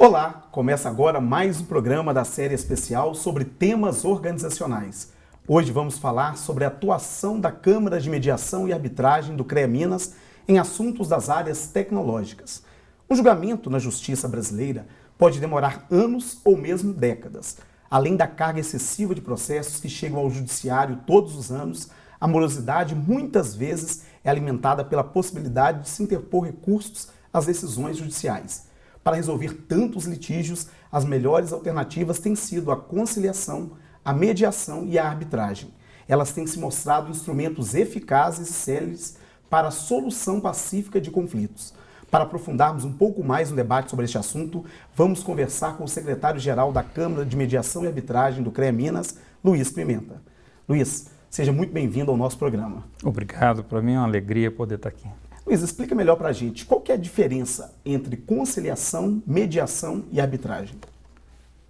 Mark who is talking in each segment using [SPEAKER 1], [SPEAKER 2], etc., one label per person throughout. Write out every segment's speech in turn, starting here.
[SPEAKER 1] Olá, começa agora mais um programa da série especial sobre temas organizacionais. Hoje vamos falar sobre a atuação da Câmara de Mediação e Arbitragem do CREA Minas em assuntos das áreas tecnológicas. Um julgamento na justiça brasileira pode demorar anos ou mesmo décadas. Além da carga excessiva de processos que chegam ao judiciário todos os anos, a morosidade muitas vezes é alimentada pela possibilidade de se interpor recursos às decisões judiciais. Para resolver tantos litígios, as melhores alternativas têm sido a conciliação, a mediação e a arbitragem. Elas têm se mostrado instrumentos eficazes e céleres para a solução pacífica de conflitos. Para aprofundarmos um pouco mais no debate sobre este assunto, vamos conversar com o secretário-geral da Câmara de Mediação e Arbitragem do CREA Minas, Luiz Pimenta. Luiz, seja muito bem-vindo ao nosso programa.
[SPEAKER 2] Obrigado, para mim é uma alegria poder estar aqui.
[SPEAKER 1] Luiz, explica melhor para a gente qual que é a diferença entre conciliação, mediação e arbitragem.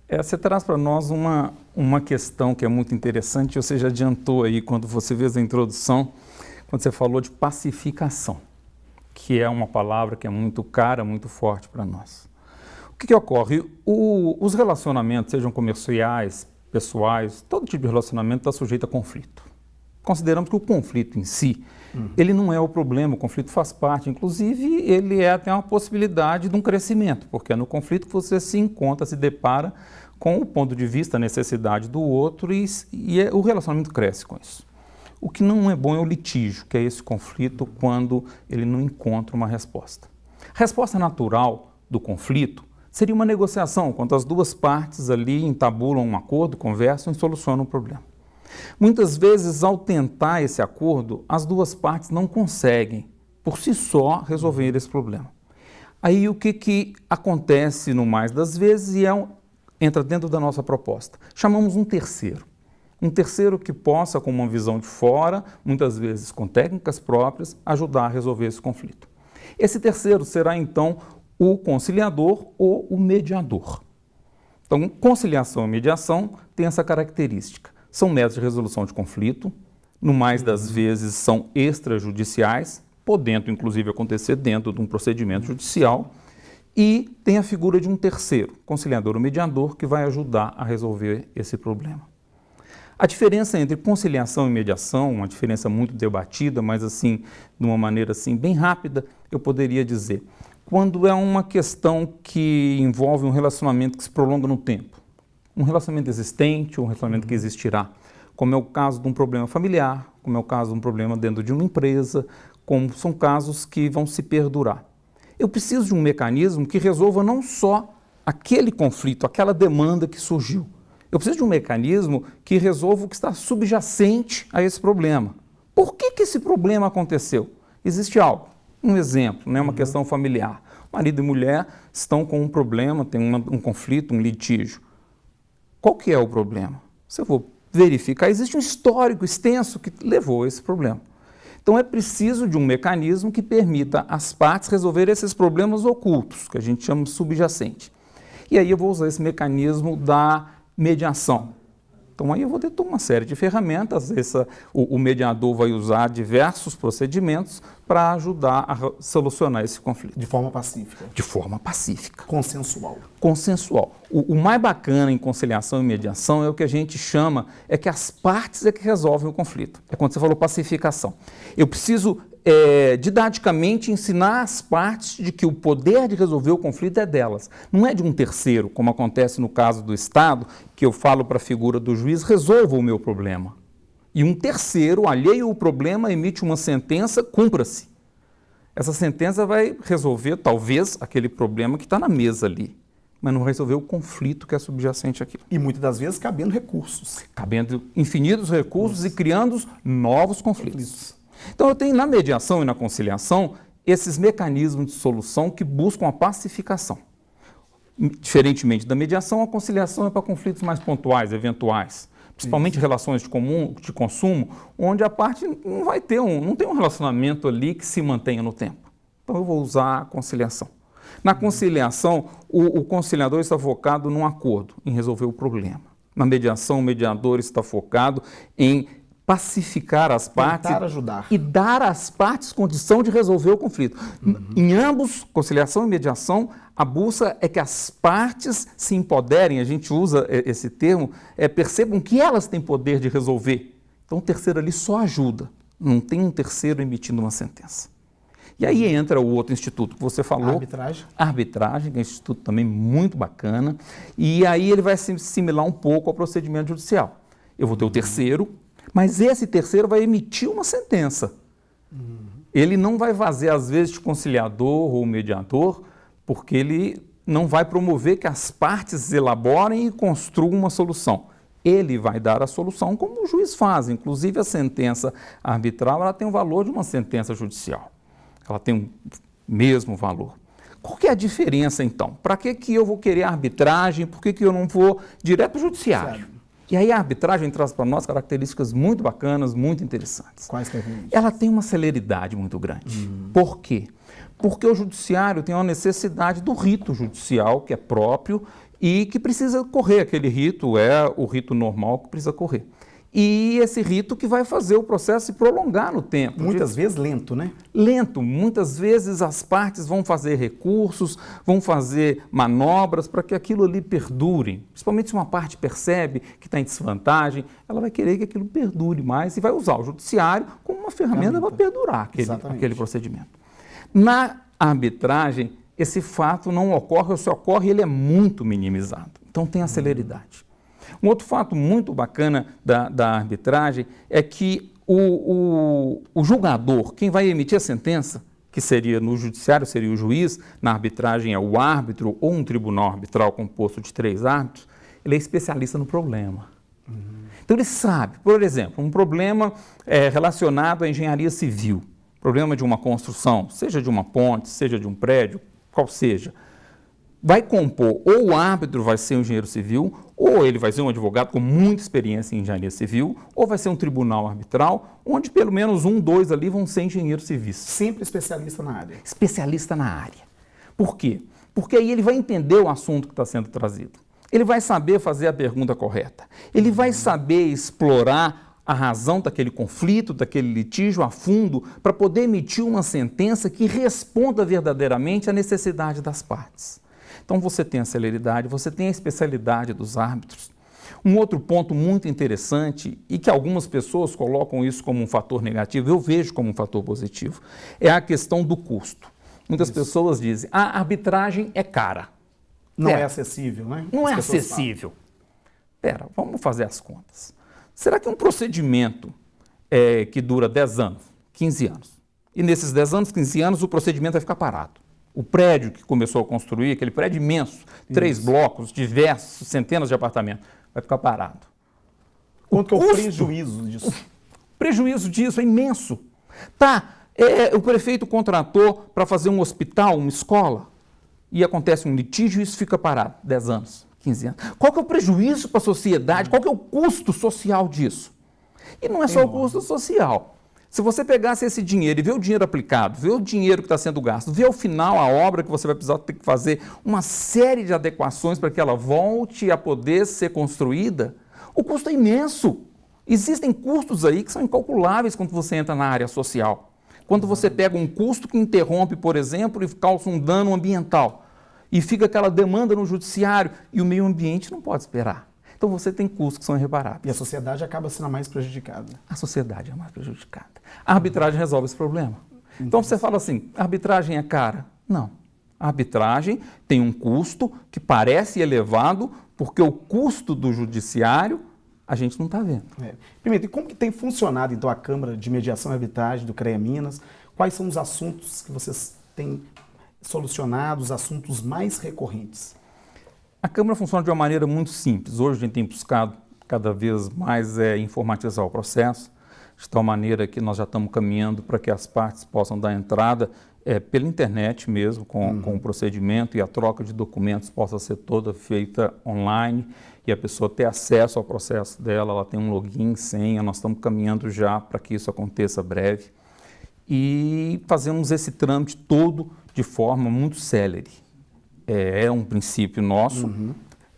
[SPEAKER 2] É, você traz para nós uma, uma questão que é muito interessante, você já adiantou aí quando você fez a introdução, quando você falou de pacificação, que é uma palavra que é muito cara, muito forte para nós. O que, que ocorre? O, os relacionamentos, sejam comerciais, pessoais, todo tipo de relacionamento está sujeito a conflito. Consideramos que o conflito em si Uhum. Ele não é o problema, o conflito faz parte. Inclusive, ele é até uma possibilidade de um crescimento, porque é no conflito que você se encontra, se depara com o ponto de vista, a necessidade do outro e, e é, o relacionamento cresce com isso. O que não é bom é o litígio, que é esse conflito quando ele não encontra uma resposta. A resposta natural do conflito seria uma negociação, quando as duas partes ali entabulam um acordo, conversam e solucionam o problema. Muitas vezes, ao tentar esse acordo, as duas partes não conseguem, por si só, resolver esse problema. Aí o que, que acontece no mais das vezes e é um, entra dentro da nossa proposta? Chamamos um terceiro. Um terceiro que possa, com uma visão de fora, muitas vezes com técnicas próprias, ajudar a resolver esse conflito. Esse terceiro será então o conciliador ou o mediador. Então, conciliação e mediação tem essa característica. São métodos de resolução de conflito, no mais das vezes são extrajudiciais, podendo inclusive acontecer dentro de um procedimento judicial, e tem a figura de um terceiro, conciliador ou mediador, que vai ajudar a resolver esse problema. A diferença entre conciliação e mediação, uma diferença muito debatida, mas assim, de uma maneira assim bem rápida, eu poderia dizer, quando é uma questão que envolve um relacionamento que se prolonga no tempo, um relacionamento existente, um relacionamento que existirá, como é o caso de um problema familiar, como é o caso de um problema dentro de uma empresa, como são casos que vão se perdurar. Eu preciso de um mecanismo que resolva não só aquele conflito, aquela demanda que surgiu. Eu preciso de um mecanismo que resolva o que está subjacente a esse problema. Por que, que esse problema aconteceu? Existe algo. Um exemplo, né, uma uhum. questão familiar. Marido e mulher estão com um problema, tem uma, um conflito, um litígio. Qual que é o problema? Se eu vou verificar, existe um histórico extenso que levou a esse problema. Então é preciso de um mecanismo que permita às partes resolver esses problemas ocultos, que a gente chama subjacente. E aí eu vou usar esse mecanismo da mediação. Então aí eu vou ter uma série de ferramentas, essa, o, o mediador vai usar diversos procedimentos para ajudar a solucionar esse conflito.
[SPEAKER 1] De forma pacífica?
[SPEAKER 2] De forma pacífica.
[SPEAKER 1] Consensual?
[SPEAKER 2] Consensual. O, o, mais bacana em conciliação e mediação é o que a gente chama, é que as partes é que resolvem o conflito. É quando você falou pacificação. Eu preciso é, didaticamente ensinar as partes de que o poder de resolver o conflito é delas, não é de um terceiro, como acontece no caso do Estado, que eu falo para a figura do juiz, resolva o meu problema. E um terceiro, alheio ao problema, emite uma sentença, cumpra-se. Essa sentença vai resolver, talvez, aquele problema que está na mesa ali, mas não resolver o conflito que é subjacente aqui.
[SPEAKER 1] E muitas das vezes cabendo recursos.
[SPEAKER 2] Cabendo infinitos recursos Nossa. e criando novos conflitos. conflitos. Então eu tenho na mediação e na conciliação esses mecanismos de solução que buscam a pacificação. Diferentemente da mediação, a conciliação é para conflitos mais pontuais, eventuais, principalmente Isso. relações de, comum, de consumo, onde a parte não vai ter um, não tem um relacionamento ali que se mantenha no tempo. Então eu vou usar a conciliação. Na conciliação, o, o conciliador está focado num acordo, em resolver o problema. Na mediação, o mediador está focado em pacificar as partes
[SPEAKER 1] ajudar.
[SPEAKER 2] e dar às partes condição de resolver o conflito. Uhum. Em ambos, conciliação e mediação, a busca é que as partes se empoderem, a gente usa esse termo, é, percebam que elas têm poder de resolver. Então o terceiro ali só ajuda, não tem um terceiro emitindo uma sentença. E aí entra o outro instituto que você falou.
[SPEAKER 1] Arbitragem.
[SPEAKER 2] Arbitragem, que é um instituto também muito bacana. E aí ele vai se assimilar um pouco ao procedimento judicial. Eu vou ter o terceiro, mas esse terceiro vai emitir uma sentença. Ele não vai fazer, às vezes, de conciliador ou mediador, porque ele não vai promover que as partes elaborem e construam uma solução. Ele vai dar a solução como o juiz faz. Inclusive, a sentença arbitral ela tem o valor de uma sentença judicial. Ela tem o mesmo valor. Qual que é a diferença, então? Para que, que eu vou querer arbitragem? Por que, que eu não vou direto para o judiciário? Certo. E aí a arbitragem traz para nós características muito bacanas, muito interessantes.
[SPEAKER 1] Quais que
[SPEAKER 2] Ela tem uma celeridade muito grande. Uhum. Por quê? Porque o judiciário tem uma necessidade do rito judicial, que é próprio, e que precisa correr. Aquele rito é o rito normal que precisa correr e esse rito que vai fazer o processo se prolongar no tempo.
[SPEAKER 1] Muitas vezes lento, né?
[SPEAKER 2] Lento. Muitas vezes as partes vão fazer recursos, vão fazer manobras para que aquilo ali perdure. Principalmente se uma parte percebe que está em desvantagem, ela vai querer que aquilo perdure mais e vai usar o judiciário como uma ferramenta para perdurar aquele, aquele procedimento. Na arbitragem, esse fato não ocorre, ou se ocorre, ele é muito minimizado. Então tem a celeridade. Um outro fato muito bacana da, da arbitragem é que o, o, o julgador, quem vai emitir a sentença, que seria no judiciário, seria o juiz, na arbitragem é o árbitro ou um tribunal arbitral composto de três árbitros, ele é especialista no problema. Uhum. Então ele sabe, por exemplo, um problema é, relacionado à engenharia civil, problema de uma construção, seja de uma ponte, seja de um prédio, qual seja vai compor, ou o árbitro vai ser um engenheiro civil, ou ele vai ser um advogado com muita experiência em engenharia civil, ou vai ser um tribunal arbitral, onde pelo menos um, dois ali vão ser engenheiros civis.
[SPEAKER 1] Sempre especialista na área.
[SPEAKER 2] Especialista na área. Por quê? Porque aí ele vai entender o assunto que está sendo trazido. Ele vai saber fazer a pergunta correta. Ele vai saber explorar a razão daquele conflito, daquele litígio a fundo, para poder emitir uma sentença que responda verdadeiramente à necessidade das partes. Então você tem a celeridade, você tem a especialidade dos árbitros. Um outro ponto muito interessante e que algumas pessoas colocam isso como um fator negativo, eu vejo como um fator positivo, é a questão do custo. Muitas isso. pessoas dizem, a arbitragem é cara.
[SPEAKER 1] Não Pera, é acessível, né?
[SPEAKER 2] Não as é acessível. Pera, vamos fazer as contas. Será que um procedimento é, que dura 10 anos, 15 anos, e nesses 10 anos, 15 anos, o procedimento vai ficar parado? O prédio que começou a construir, aquele prédio imenso, três blocos, diversos, centenas de apartamentos, vai ficar parado.
[SPEAKER 1] Quanto o é o prejuízo disso?
[SPEAKER 2] O prejuízo disso é imenso. Tá, é, o prefeito contratou para fazer um hospital, uma escola, e acontece um litígio e isso fica parado, 10 anos, 15 anos. Qual que é o prejuízo para a sociedade? Qual que é o custo social disso? E não é só o custo social. Se você pegasse esse dinheiro e ver o dinheiro aplicado, ver o dinheiro que está sendo gasto, ver ao final a obra que você vai precisar ter que fazer uma série de adequações para que ela volte a poder ser construída, o custo é imenso. Existem custos aí que são incalculáveis quando você entra na área social. Quando você pega um custo que interrompe, por exemplo, e causa um dano ambiental, e fica aquela demanda no judiciário, e o meio ambiente não pode esperar. Então você tem custos que são irreparáveis.
[SPEAKER 1] E a sociedade acaba sendo a mais prejudicada.
[SPEAKER 2] A sociedade é a mais prejudicada. A arbitragem resolve esse problema. Então você fala assim, arbitragem é cara? Não. A arbitragem tem um custo que parece elevado, porque o custo do judiciário a gente não está vendo.
[SPEAKER 1] É. Primeiro, e como que tem funcionado então a Câmara de Mediação e Arbitragem do CREA Minas? Quais são os assuntos que vocês têm solucionado, os assuntos mais recorrentes?
[SPEAKER 2] A Câmara funciona de uma maneira muito simples. Hoje a gente tem buscado cada vez mais é, informatizar o processo, de tal maneira que nós já estamos caminhando para que as partes possam dar entrada é, pela internet mesmo, com, uhum. com o procedimento e a troca de documentos possa ser toda feita online e a pessoa ter acesso ao processo dela, ela tem um login, senha, nós estamos caminhando já para que isso aconteça breve. E fazemos esse trâmite todo de forma muito célere é, é um princípio nosso. Uhum.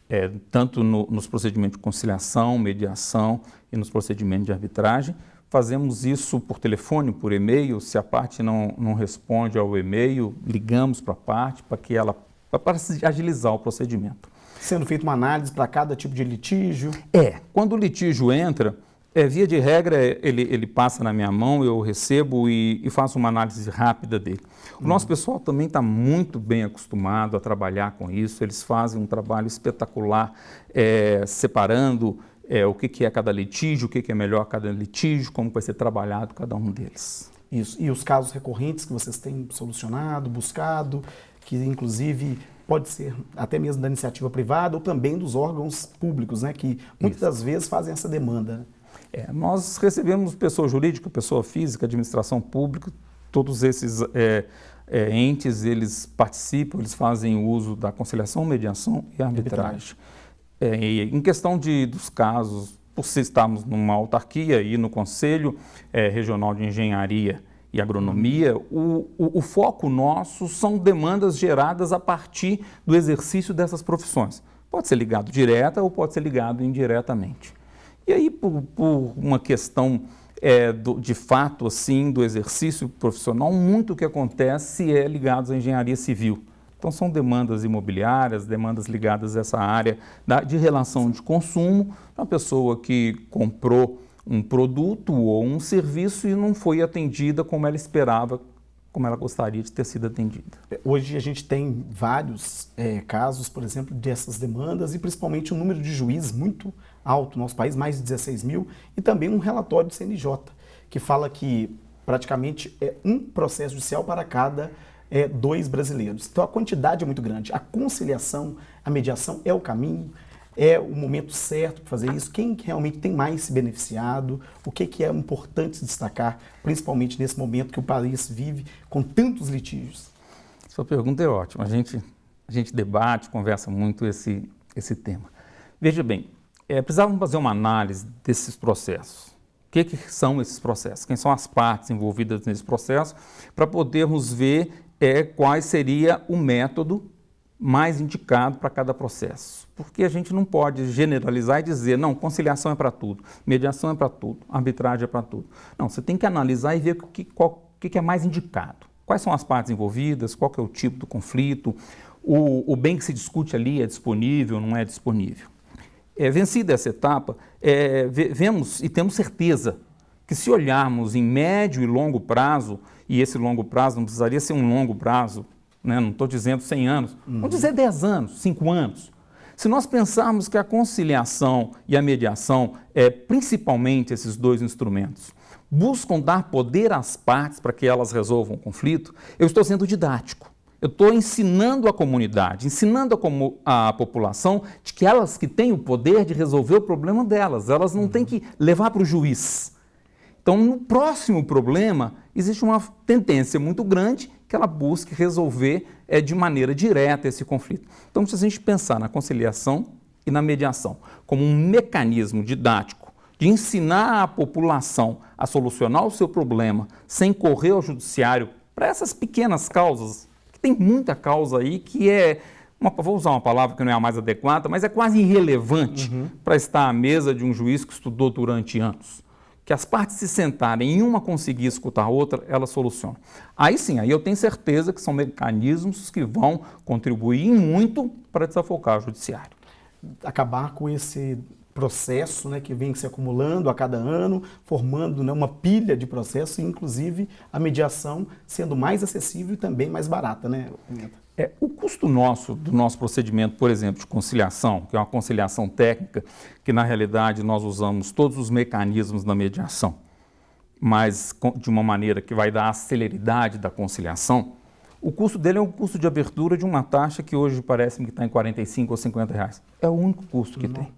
[SPEAKER 2] é, tanto no, nos procedimentos de conciliação, mediação e nos procedimentos de arbitragem. Fazemos isso por telefone, por e-mail. Se a parte não, não responde ao e-mail, ligamos para a parte para que ela para agilizar o procedimento.
[SPEAKER 1] Sendo feita uma análise para cada tipo de litígio?
[SPEAKER 2] É. Quando o litígio entra, é, via de regra, ele, ele passa na minha mão, eu recebo e, e faço uma análise rápida dele. O nosso pessoal também está muito bem acostumado a trabalhar com isso, eles fazem um trabalho espetacular, é, separando é, o que, que, é cada litígio, o que, que é melhor cada litígio, como vai ser trabalhado cada um deles.
[SPEAKER 1] Isso. E os casos recorrentes que vocês têm solucionado, buscado, que inclusive pode ser até mesmo da iniciativa privada ou também dos órgãos públicos, né, que muitas Isso. das vezes fazem essa demanda.
[SPEAKER 2] É, nós recebemos pessoa jurídica, pessoa física, administração pública, todos esses é, é, entes, eles participam, eles fazem uso da conciliação, mediação e arbitragem. É, em questão de, dos casos, por se estarmos numa autarquia e no Conselho é, Regional de Engenharia e Agronomia, o, o, o, foco nosso são demandas geradas a partir do exercício dessas profissões. Pode ser ligado direta ou pode ser ligado indiretamente. E aí, por, por uma questão é, do, de fato assim do exercício profissional, muito o que acontece é ligado à engenharia civil. Então, são demandas imobiliárias, demandas ligadas a essa área da, de relação de consumo, uma pessoa que comprou um produto ou um serviço e não foi atendida como ela esperava, como ela gostaria de ter sido atendida.
[SPEAKER 1] É, hoje a gente tem vários é, casos, por exemplo, dessas demandas e principalmente um número de juízes muito alto no nosso país, mais de 16 mil, e também um relatório do CNJ, que fala que praticamente é um processo judicial para cada é, dois brasileiros. Então a quantidade é muito grande. A conciliação, a mediação é o caminho, é o momento certo para fazer isso, quem realmente tem mais se beneficiado, o que, que é importante destacar, principalmente nesse momento que o país vive com tantos litígios.
[SPEAKER 2] Sua pergunta é ótima. A gente, a gente debate, conversa muito esse, esse tema. Veja bem, é, precisávamos fazer uma análise desses processos. O que, que, são esses processos? Quem são as partes envolvidas nesse processo? Para podermos ver é qual seria o método mais indicado para cada processo. Porque a gente não pode generalizar e dizer, não, conciliação é para tudo, mediação é para tudo, arbitragem é para tudo. Não, você tem que analisar e ver o que, qual, que, é mais indicado. Quais são as partes envolvidas, qual é o tipo do conflito, o, o bem que se discute ali é disponível, não é disponível. É, vencida essa etapa, é, vemos e temos certeza que se olharmos em médio e longo prazo, e esse longo prazo não precisaria ser um longo prazo, né? não estou dizendo 100 anos, uhum. vamos dizer 10 anos, 5 anos. Se nós pensarmos que a conciliação e a mediação, é, principalmente esses dois instrumentos, buscam dar poder às partes para que elas resolvam o conflito, eu estou sendo didático. Eu estou ensinando a comunidade, ensinando a, a, população de que elas que têm o poder de resolver o problema delas, elas não têm que levar para o juiz. Então, no próximo problema, existe uma tendência muito grande que ela busque resolver é, de maneira direta esse conflito. Então, se a gente pensar na conciliação e na mediação como um mecanismo didático de ensinar a população a solucionar o seu problema sem correr ao judiciário para essas pequenas causas, que tem muita causa aí que é uma, vou usar uma palavra que não é a mais adequada, mas é quase irrelevante uhum. para estar à mesa de um juiz que estudou durante anos que as partes se sentarem e uma conseguir escutar a outra, ela soluciona. Aí sim, aí eu tenho certeza que são mecanismos que vão contribuir muito para desafocar o judiciário.
[SPEAKER 1] Acabar com esse processo né, que vem se acumulando a cada ano, formando né, uma pilha de processos, inclusive a mediação sendo mais acessível e também mais barata, né?
[SPEAKER 2] É, o custo nosso, do nosso procedimento, por exemplo, de conciliação, que é uma conciliação técnica, que na realidade nós usamos todos os mecanismos da mediação, mas de uma maneira que vai dar a celeridade da conciliação, o custo dele é o custo de abertura de uma taxa que hoje parece que está em 45 ou 50 reais. É o único custo que Não. tem.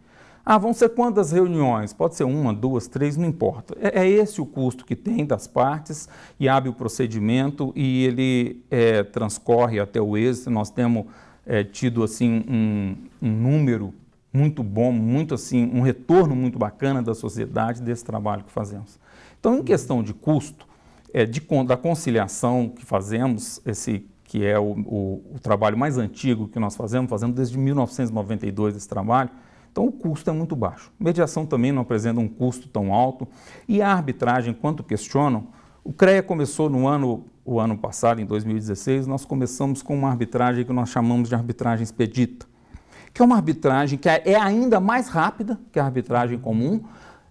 [SPEAKER 2] Ah, vão ser quantas reuniões? Pode ser uma, duas, três, não importa. É, é esse o custo que tem das partes e abre o procedimento e ele é, transcorre até o êxito. Nós temos é, tido assim um, um, número muito bom, muito assim, um retorno muito bacana da sociedade desse trabalho que fazemos. Então, em questão de custo, é, de, da conciliação que fazemos, esse que é o, o, o trabalho mais antigo que nós fazemos, fazendo desde 1992 esse trabalho, então o custo é muito baixo. Mediação também não apresenta um custo tão alto. E a arbitragem, quanto questionam, o CREA começou no ano, o ano passado, em 2016, nós começamos com uma arbitragem que nós chamamos de arbitragem expedita, que é uma arbitragem que é ainda mais rápida que a arbitragem comum.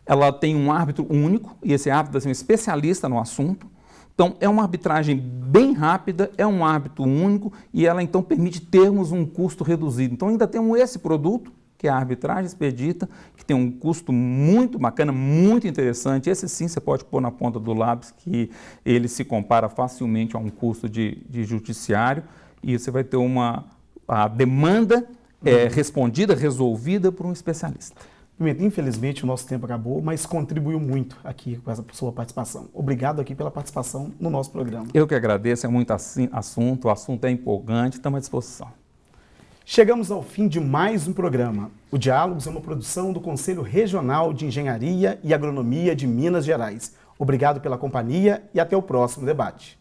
[SPEAKER 2] Ela tem um árbitro único, e esse árbitro é um especialista no assunto. Então, é uma arbitragem bem rápida, é um árbitro único, e ela então permite termos um custo reduzido. Então, ainda temos esse produto, que é a arbitragem expedita, que tem um custo muito bacana, muito interessante. Esse sim você pode pôr na ponta do lápis, que ele se compara facilmente a um custo de, de judiciário, e você vai ter uma a demanda é, respondida, resolvida por um especialista.
[SPEAKER 1] Pimenta, infelizmente o nosso tempo acabou, mas contribuiu muito aqui com essa sua participação. Obrigado aqui pela participação no nosso programa.
[SPEAKER 2] Eu que agradeço, é muito assunto, o assunto é empolgante, estamos à disposição.
[SPEAKER 1] Chegamos ao fim de mais um programa. O Diálogos é uma produção do Conselho Regional de Engenharia e Agronomia de Minas Gerais. Obrigado pela companhia e até o próximo debate.